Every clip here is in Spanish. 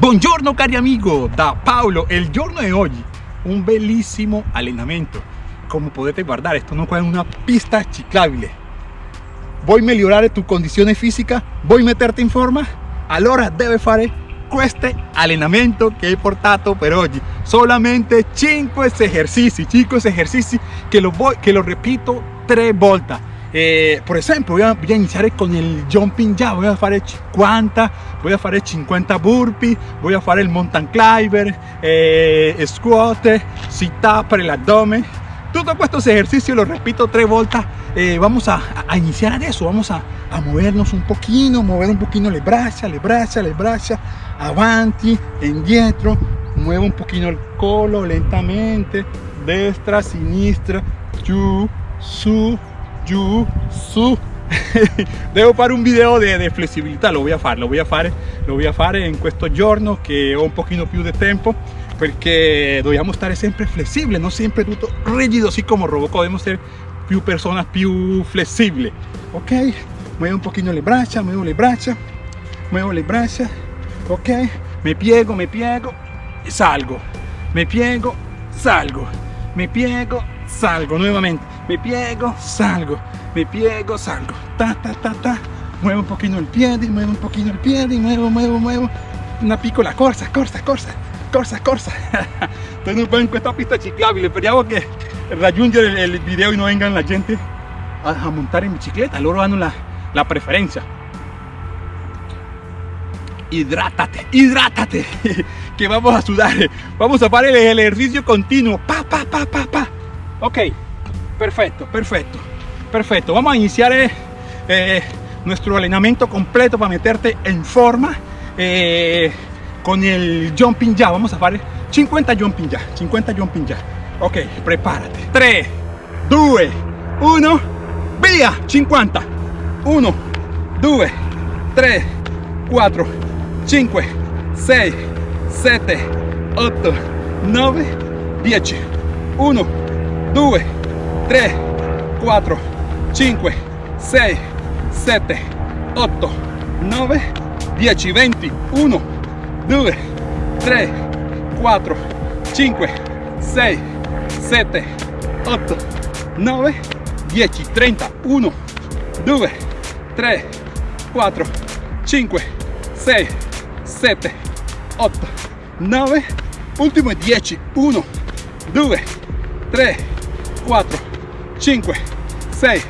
Buongiorno cari amigo, da Paolo. El giorno de hoy, un bellissimo allenamento. Como potete guardare, esto no è una pista ciclabile. Vuoi migliorare tu condizione fisica? Vuoi metterti in forma? Allora deve fare questo allenamento che hai portato per oggi. Solamente 5 esercizi, 5 esercizi che lo, voy, che lo repito 3 volte eh, por ejemplo voy a, voy a, iniciar con el jumping ya voy a hacer 50 voy a hacer 50 burpees voy a hacer el mountain climber eh, squat sit up el abdomen. Todos estos ejercicios los repito tres vueltas. Eh, vamos a, a, iniciar eso vamos a, a, movernos un poquito mover un poquito le braccia le braccia le braccia avanti indietro muevo un poquito el colo lentamente destra sinistra giù su giù, su. Devo fare un video di, flessibilità, lo voy a fare, lo voy a fare, lo voy a fare in questo giorno che ho un pochino più di tempo perché dobbiamo stare sempre flessibili, non sempre tutto rigido, così come Robocop, dobbiamo essere più persone più flessibili, ok? Muevo un pochino le braccia, muevo le braccia, muevo le braccia, ok? Me piego, me piego, salgo, me piego, salgo, me piego, salgo nuevamente, me piego, salgo, me piego, salgo, ta, ta, ta, ta, muevo un poquito el pie, muevo un poquito el pie, muevo, muevo, muevo, una piccola corsa, corsa, corsa, corsa, corsa. Entonces no en esta pista ciclabile, speriamo che raggiungere il, il video e non vengan la gente a, a montare in bicicletta, loro hanno la, la preferenza. hidrátate, hidrátate, que vamos a sudar, vamos a hacer el ejercicio continuo, pa, pa, pa, pa, pa. Ok, perfecto, perfecto, perfecto. Vamos a iniciar eh, eh, nuestro entrenamiento completo para meterte en forma eh, con el jumping ya. Vamos a hacer 50 jumping ya, 50 jumping ya. Ok, prepárate. 3, 2, 1, via, 50. 1, 2, 3, 4, 5, 6, 7, 8, 9, 10. 1, 2, 3, 4, 5, 6, 7, 8, 9, 10, 20, 1, 2, 3, 4, 5, 6, 7, 8, 9, 10, 30, 1, 2, 3, 4, 5, 6, 7, 8, 9, ultimo 10, 1, 2, 3, 4, 5, 6,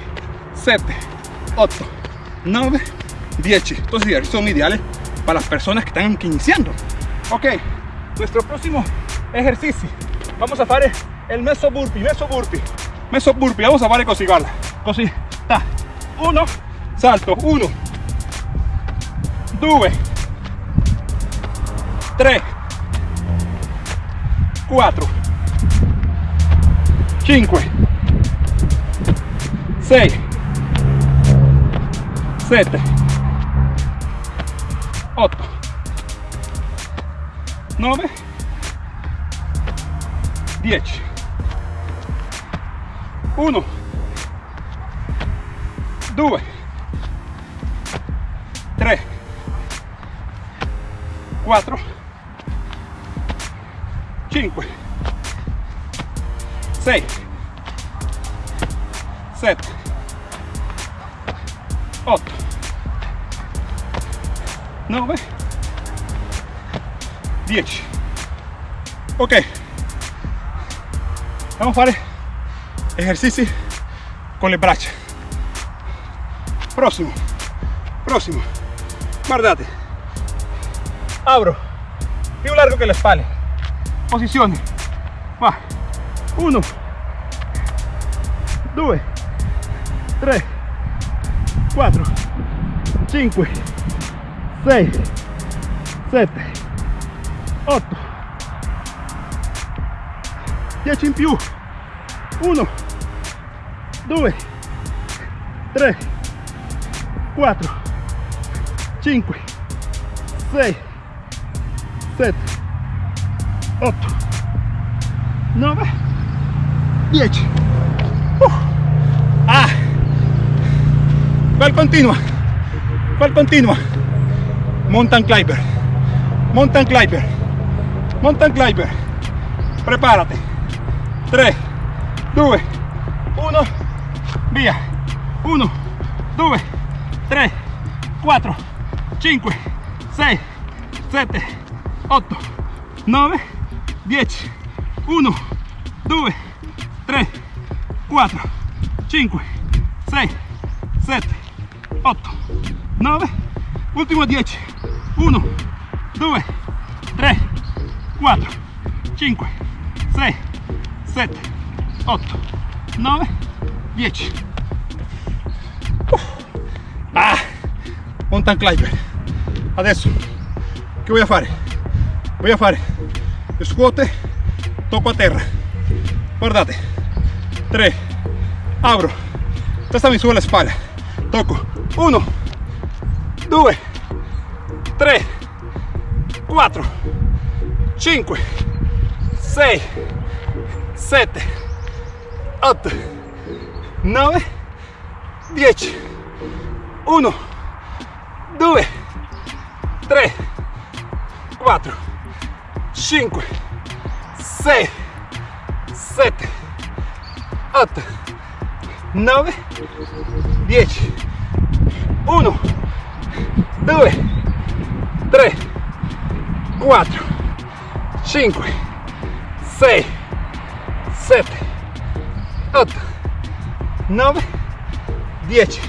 7, 8, 9, 10. Estos son ideales para las personas que están iniciando. Ok, nuestro próximo ejercicio. Vamos a hacer el meso burpee, meso burpee, meso burpee. Vamos a hacer così, guarda, così. Uno, salto, uno, due, tre, quattro, 5 6 7 8 9 10 1 2 3 4 5 6 7 8 9 10 ok. Vamos a fare ejercizi con le braccia prossimo prossimo guardate abro. Più largo che le spalle posizione va. 1 2 3 4 5 6 7 8 10 in più 1 2 3 4 5 6 7 8 9 10 uh. ah ¿cuál continua? ¿cuál continua? mountain climber. Mountain climber. Mountain climber. Prepárate. 3 2 1 via 1 2 3 4 5 6 7 8 9 10 1 2 3 4 5 6 7 8 9 último 10 1 2 3 4 5 6 7 8 9 10 ah. Mountain climber. Adesso. Che a fare a fare scuote tocco a terra. Guardate. 3 abro testa mi sulla spalla. Tocco 1 2 3 4 5 6 7 8 9 10 1 2 3 4 5 6 7 8 9 10 1 2 3 4 5 6 7 8 9 10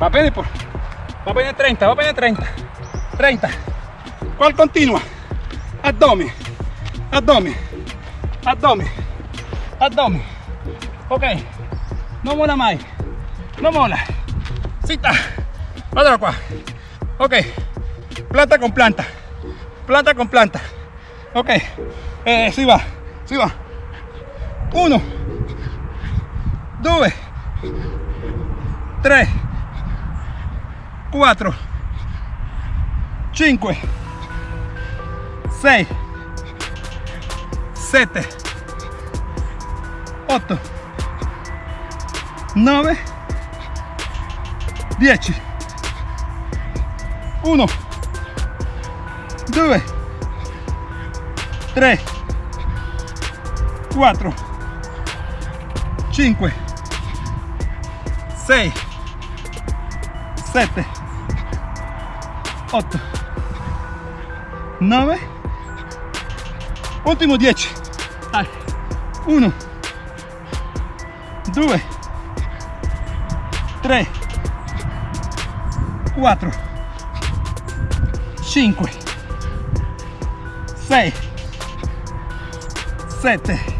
va bene por va bene 30 va bene 30 30 qual continua abdomen. Abdomen. Abdomen. Abdomen. Ok. No mola mai no mola cita. Ok. Planta con planta. Planta con planta. Ok. Eh, si va. Si va. Uno. Due tre quattro cinque sei sette otto nove dieci. Uno. Due. Tre. Quattro. Cinque. Sei. Sette. Otto. Nove. Ultimo 10 dai. 1 2 3 4 5 6 7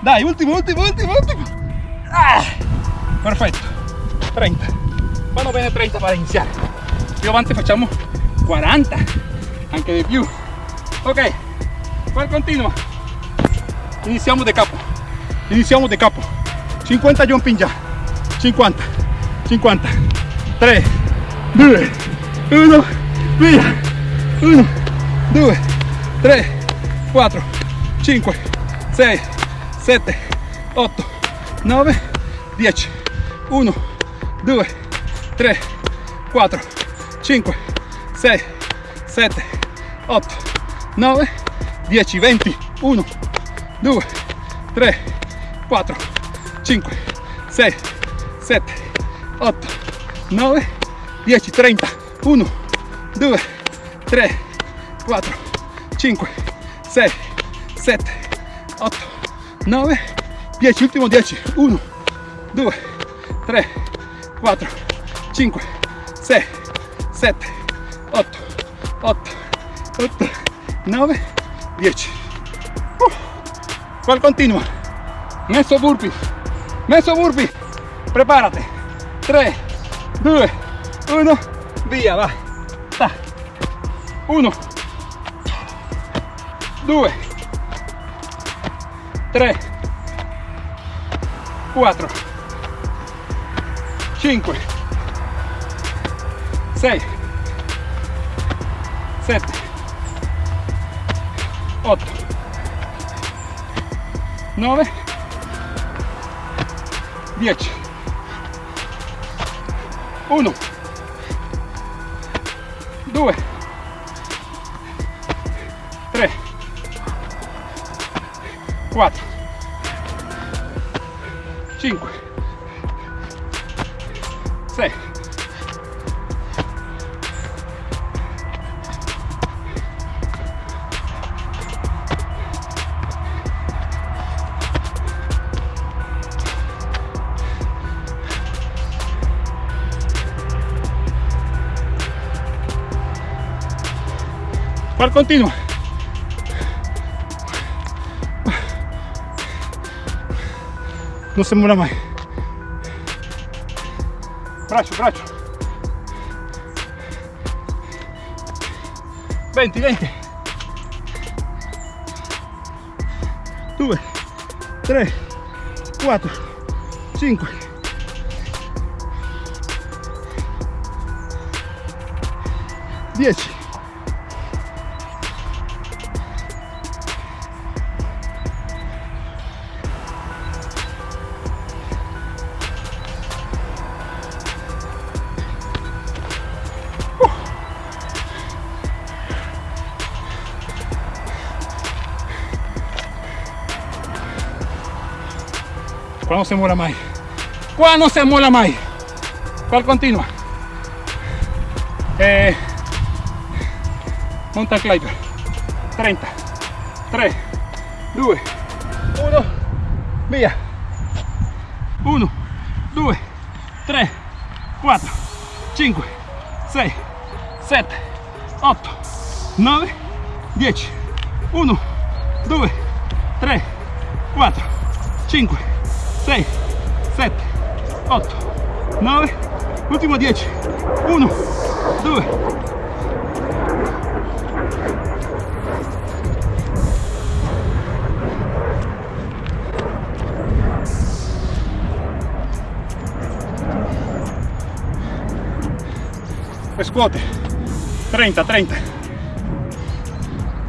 dai ultimo ultimo ultimo ultimo ah, perfetto 30 vanno bene 30 per iniziare più avanti facciamo 40 anche di più ok qual continua iniziamo da capo iniziamo da capo. 50 jumping già 50 50 3 2 1 via 1 2 3 4 5 6 7 8 9 10 1 2 3 4 5 6 7 8 9 10 20 1 2 3 4 5 6 7 8 9 10 30 1 2 3 4 5 6 7 8 9 10 ultimo 10 1 2 3 4 5 6 7 8 8 8 9 10 uh. ¿Cuál continua? Messo burpee Messo burpee Prepárate. 3 2 1 via va. Ta. 1 2 3 4 5 6 7 8 9 10 1 2 3 4 5 ¿Cuál continua? No se muera más. Brazo, brazo. 20, 20. 2, 3, 4, 5. 10. ¿Cuándo se mola más? ¿Cuándo se mola más? ¿Cuál continua? Eh, mountain climber. 30, 3, 2, 1, via. 1, 2, 3, 4, 5, 6, 7, 8, 9, 10. 1, 2, 3, 4, 5, 6, 7, 8, 9, último 10. 1, 2, squat 30 30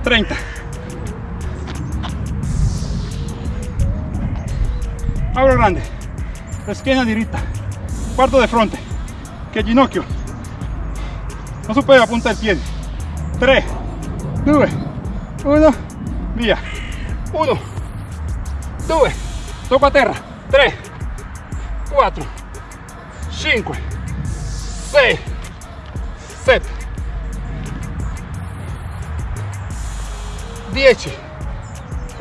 30 abro grande schiena diritta quarto de fronte che ginocchio non supera la punta del piede 3 2 1 via 1 2 tocco a terra. 3 4 5 6 7 10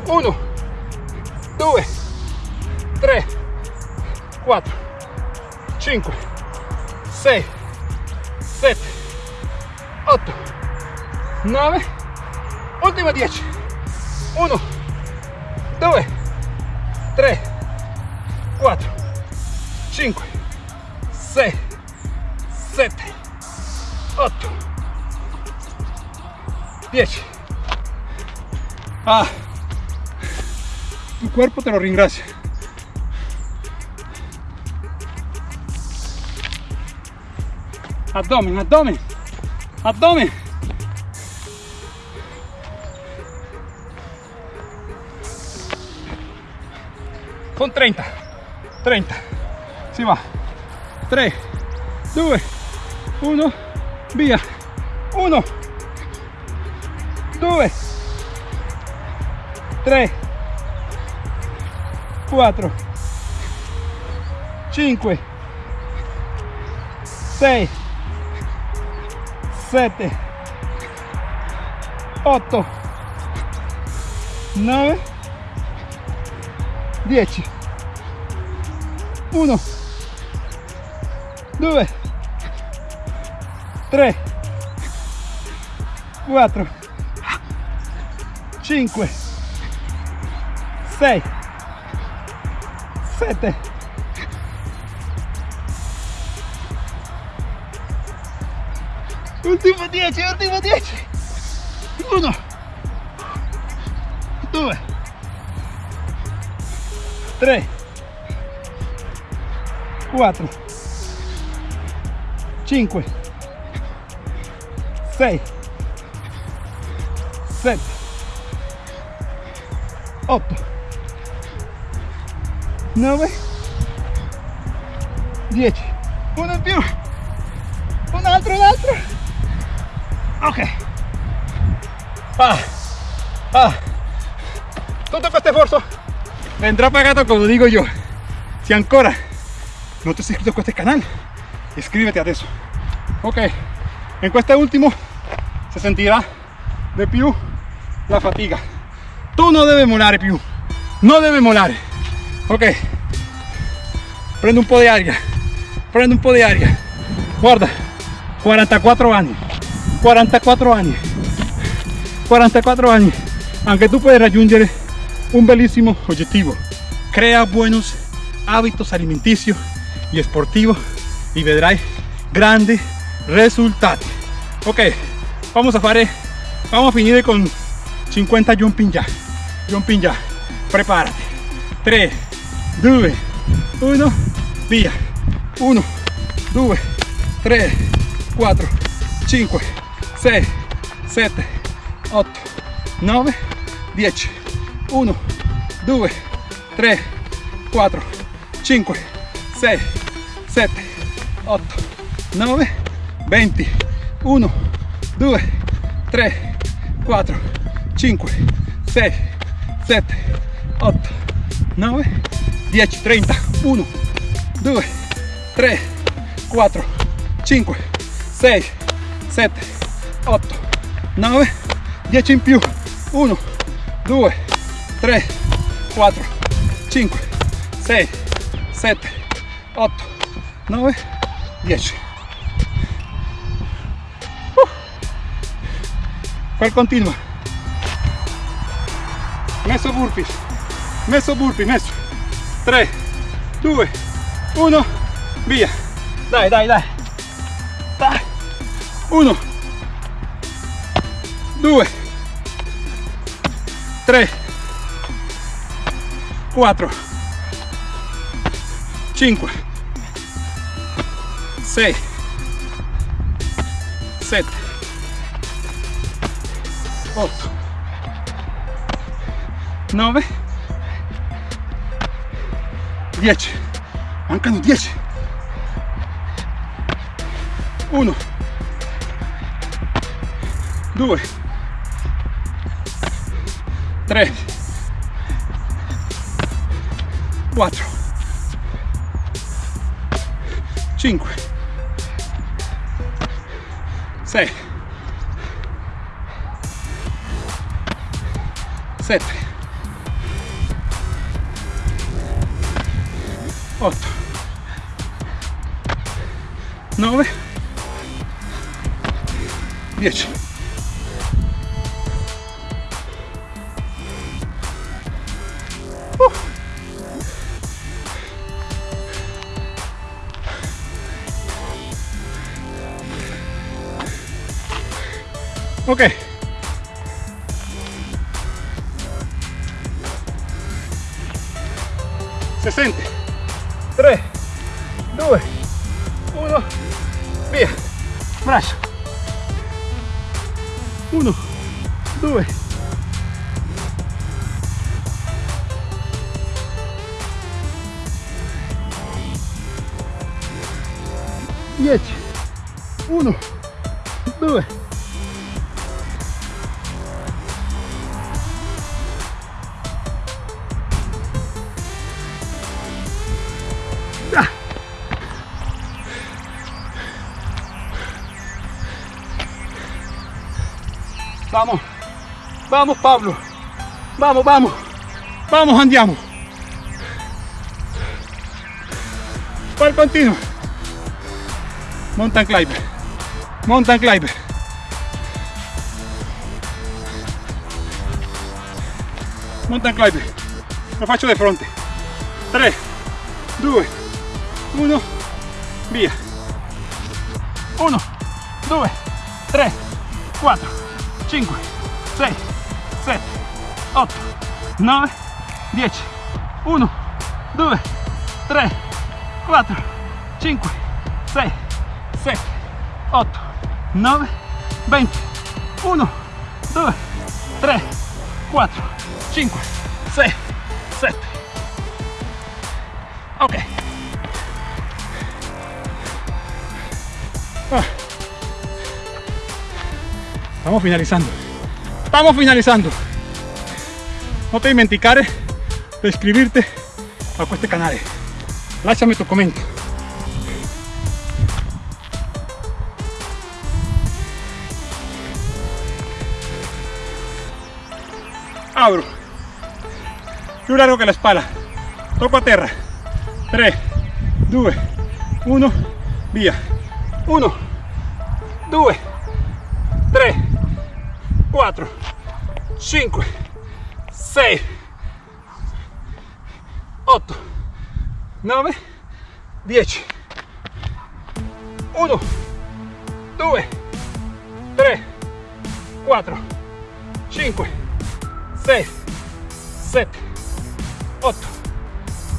1 2 3 4 5 6 7 8 9 última 10 1 2 3 4 5 6 7 8 10 ah tu cuerpo te lo ringracia abdomen abdomen. Abdomen. Con 30 30 si va. 3 2 1 via 1 2 3 4 5 6 7 8 9 10 1 2 3 4 5 6 7 Ultimo 10, ultimo 10 1 2 3 4 5 6 7 8 9 10 uno in più. Altro, un altro. Ok. Ah, ah. Tutto questo sforzo vendrà pagato como digo yo. Si ancora no te has inscrito a este canal, iscríbete adesso. Ok, en este último se sentirá de più la fatiga. Tú no debes molare più, no debe molare. Ok, prende un po' di aria, prende un po' di aria. Guarda, 44 años, 44 años, 44 años. Aunque tú puedes raggiungere un bellísimo objetivo. Crea buenos hábitos alimenticios y esportivos y vedrai grandes resultados. Ok, vamos a fare, vamos a finire con 50 jumping ya. Jumping ya. Prepárate. 3, 2, 1, via. 1, 2, 3, 4, 5, 6, 7, 8, 9, 10. 1, 2, 3, 4, 5, 6, 7, 8, 9, 20. 1, 2, 3, 4, 5, 6, 7, 8, 9, 10, 30. 1, 2, 3, 4, 5, 6, 7, 8, 9, 10 in più. 1, 2, 3, 4, 5, 6, 7, 8, 9, 10. Uh. ¿Cuál continua? Messo burpees, messo burpee, messo. 3, 2, 1, via. Dai, dai. dai. 1, 2, 3, 4, 5, 6, 7, 8, 9, 10. Mancano 10. 1, 2, 3, 4, 5, 6, 7, 8, 9, 10. Ok. Se sente. 3, 2, 1, via. Braccio. 1, 2, 10, 1, Vamos, vamos Pablo, vamos, vamos, vamos andiamo. ¿Cuál continuo? Mountain climber, mountain climber. Mountain climber, lo faccio di fronte. 3, 2, 1, via. 1, 2, 3, 4, 5, 6, 7, 8, 9, 10. 1, 2, 3, 4, 5, 6, 7, 8, 9, 20. 1, 2, 3, 4, 5, 6, 7. Ok. Estamos finalizando. Estamos finalizando. No te dimenticare de iscribirte a este canal. Lasciami tu comentario. Abro. Più largo que la espalda. Toco a terra. 3, 2, 1, via. 1, 2, 3, 4, 5, 6, 8, 9, 10. 1, 2, 3, 4, 5, 6, 7, 8,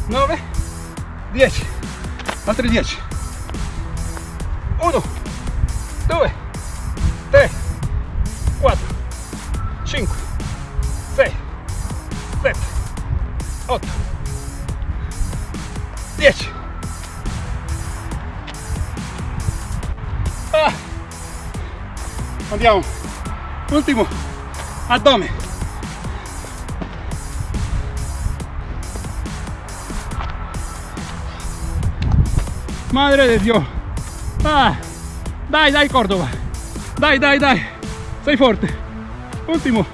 9, 10. Altri 10. 1, 2, Andiamo. Ultimo. Addome. Madre de Dios. Ah. Dai, dai Córdoba. Dai, dai, dai. Sei forte. Ultimo.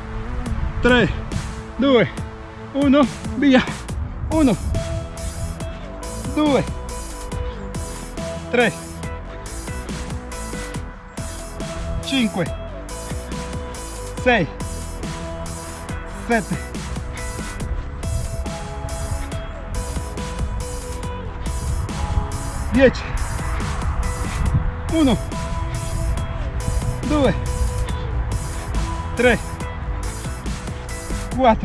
3, 2, 1, via. 1, 2, 3, 5, 6, 7, 10, 1, 2, 3, 4,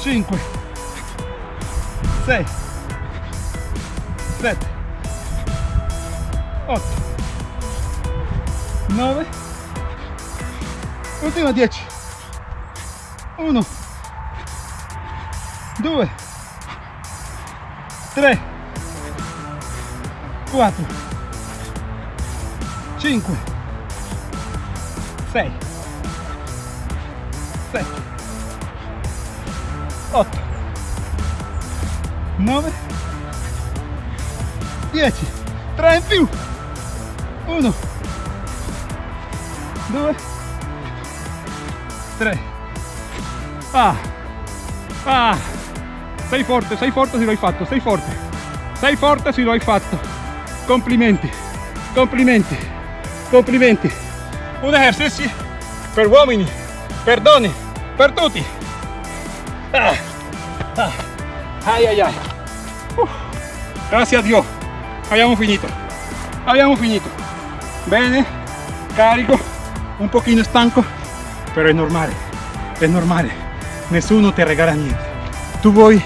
5, 6, 7, 8, 9, ultima 10, 1, 2, 3, 4, 5, 6, 7, 8, 9, 10, 3 in più, 1, 2, 3, ah, ah, sei forte, sei forte se lo hai fatto, sei forte, sei forte se lo hai fatto, complimenti, complimenti, complimenti, un esercizio per uomini, per donne, per tutti, ah, ah, ay, ay, ay, Uf. gracias a Dios, abbiamo finito, abbiamo finito, bene, carico, un pochino stanco, però è normale, è normale, nessuno ti regala niente, tu vuoi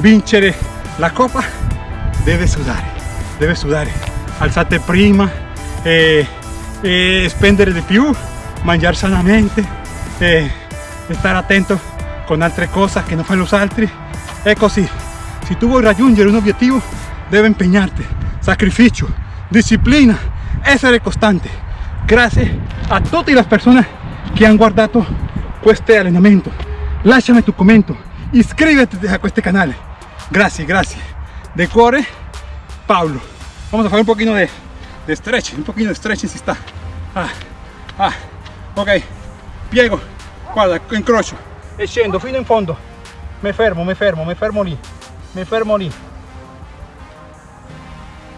vincere la coppa, deve sudare, deve sudare, alzate prima, eh, eh, spendere di più, mangiare sanamente, eh, stare attento con altre cose che non fanno gli altri, è così, se tu vuoi raggiungere un obiettivo, deve impegnarti, sacrificio, disciplina, essere costante. Grazie a tutte le persone che hanno guardato questo allenamento. Lasciami tu commento, iscriviti a questo canale. Grazie, grazie. De cuore, Paulo. Vamos a fare un pochino de, stretch, un pochino de stretching si sta. Ah, ah, ok. Piego, guarda, incrocio e scendo fino in fondo. Mi fermo, mi fermo, mi fermo lì. Mi fermo lì.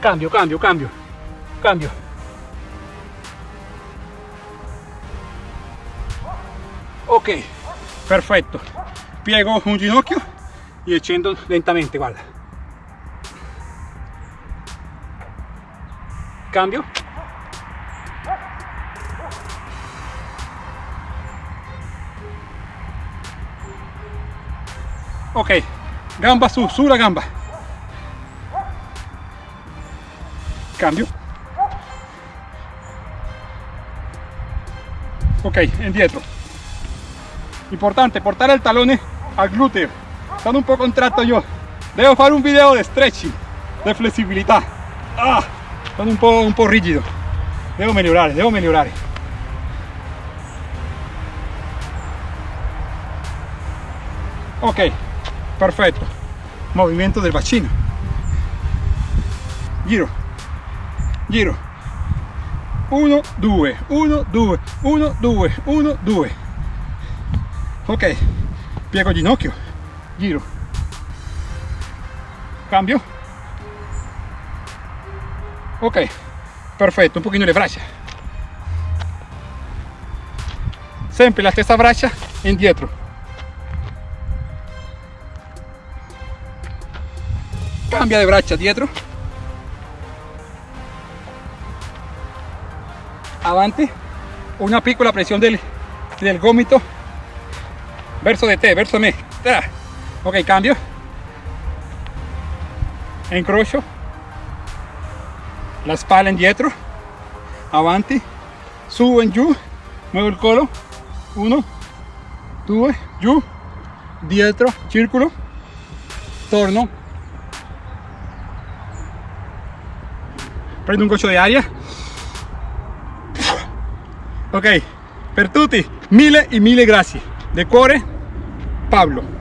Cambio, cambio, cambio, cambio. Ok, perfetto. Piego un ginocchio e scendo lentamente, guarda. Cambio. Ok, gamba su, sulla gamba. Cambio. Ok, indietro. Importante, portar el talón al glúteo. Estando un poco contratto yo. Debo fare un video de stretching, de flessibilità. Ah, sono un po', un po' rigido. Debo migliorare, devo migliorare. Ok, perfetto. Movimiento del bacino. Giro. Giro. 1, 2, 1, 2, 1, 2, 1, 2 ok piego ginocchio. Giro. Cambio. Ok perfetto un pochino le braccia sempre la stessa braccia indietro cambia de braccia dietro. Avanti una piccola presión del, del gomito verso de te verso ah. ok cambio. Incrocio la spalla indietro avanti su en giù muevo il collo 1 2 giù dietro. Circolo torno. Prendo un goccio di aria ok. Per tutti mille e mille grazie de cuore Pablo